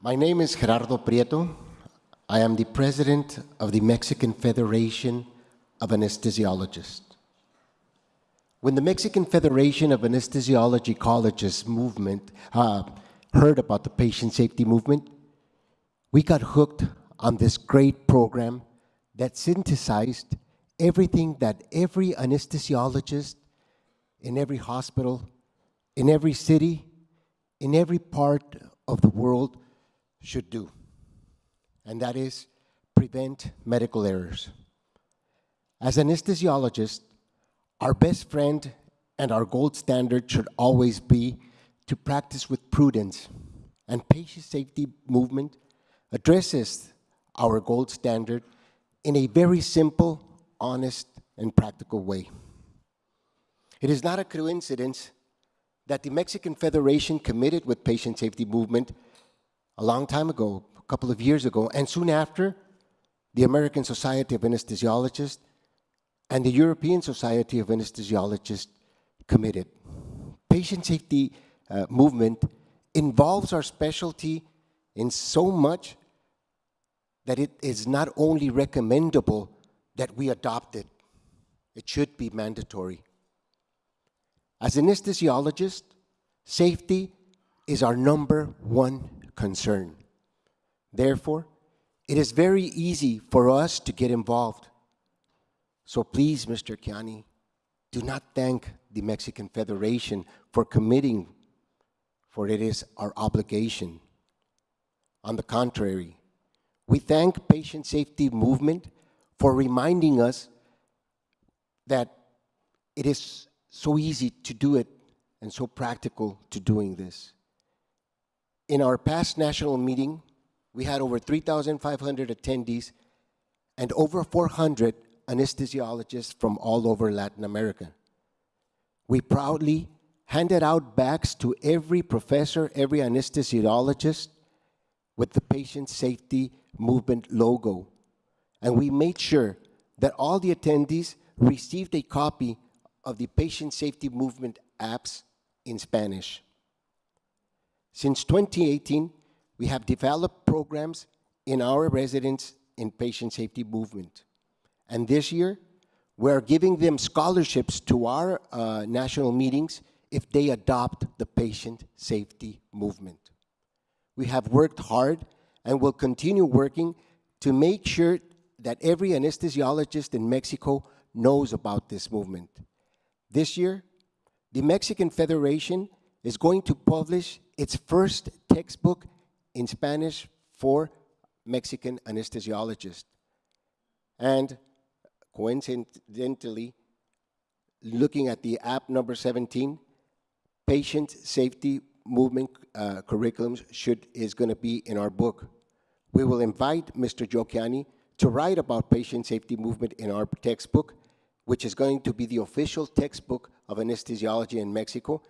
My name is Gerardo Prieto. I am the president of the Mexican Federation of Anesthesiologists. When the Mexican Federation of Anesthesiology Colleges movement uh, heard about the patient safety movement, we got hooked on this great program that synthesized everything that every anesthesiologist in every hospital, in every city, in every part of the world should do, and that is prevent medical errors. As anesthesiologists, our best friend and our gold standard should always be to practice with prudence, and patient safety movement addresses our gold standard in a very simple, honest, and practical way. It is not a coincidence that the Mexican Federation committed with patient safety movement a long time ago, a couple of years ago, and soon after, the American Society of Anesthesiologists and the European Society of Anesthesiologists committed. Patient safety uh, movement involves our specialty in so much that it is not only recommendable that we adopt it, it should be mandatory. As anesthesiologists, safety is our number one concern. Therefore, it is very easy for us to get involved. So please, Mr. Kiani, do not thank the Mexican Federation for committing, for it is our obligation. On the contrary, we thank Patient Safety Movement for reminding us that it is so easy to do it and so practical to doing this. In our past national meeting, we had over 3,500 attendees and over 400 anesthesiologists from all over Latin America. We proudly handed out bags to every professor, every anesthesiologist with the patient safety movement logo. And we made sure that all the attendees received a copy of the patient safety movement apps in Spanish. Since 2018, we have developed programs in our residents in patient safety movement. And this year, we're giving them scholarships to our uh, national meetings if they adopt the patient safety movement. We have worked hard and will continue working to make sure that every anesthesiologist in Mexico knows about this movement. This year, the Mexican Federation is going to publish its first textbook in Spanish for Mexican anesthesiologists. And coincidentally, looking at the app number 17, patient safety movement uh, curriculums should, is going to be in our book. We will invite Mr. Joe to write about patient safety movement in our textbook, which is going to be the official textbook of anesthesiology in Mexico,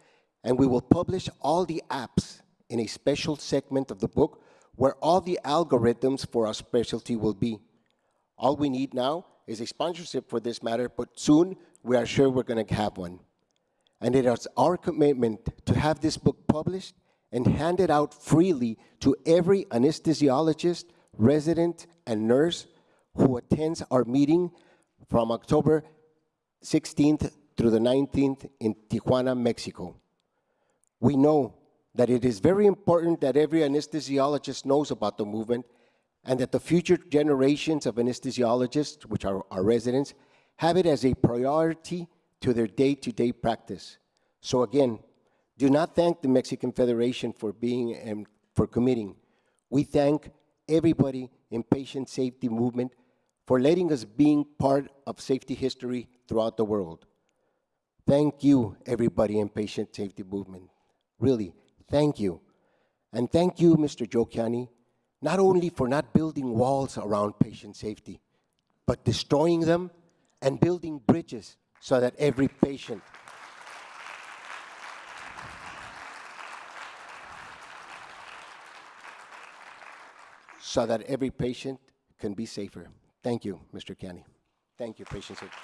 and we will publish all the apps in a special segment of the book where all the algorithms for our specialty will be. All we need now is a sponsorship for this matter, but soon we are sure we're going to have one. And it is our commitment to have this book published and handed out freely to every anesthesiologist, resident, and nurse who attends our meeting from October 16th through the 19th in Tijuana, Mexico. We know that it is very important that every anesthesiologist knows about the movement and that the future generations of anesthesiologists, which are our residents, have it as a priority to their day-to-day -day practice. So again, do not thank the Mexican Federation for being and for committing. We thank everybody in patient safety movement for letting us being part of safety history throughout the world. Thank you, everybody in patient safety movement. Really, thank you. And thank you, Mr. Joe Kiani, not only for not building walls around patient safety, but destroying them and building bridges so that every patient so that every patient can be safer. Thank you, Mr. Kiani. Thank you, patient safety.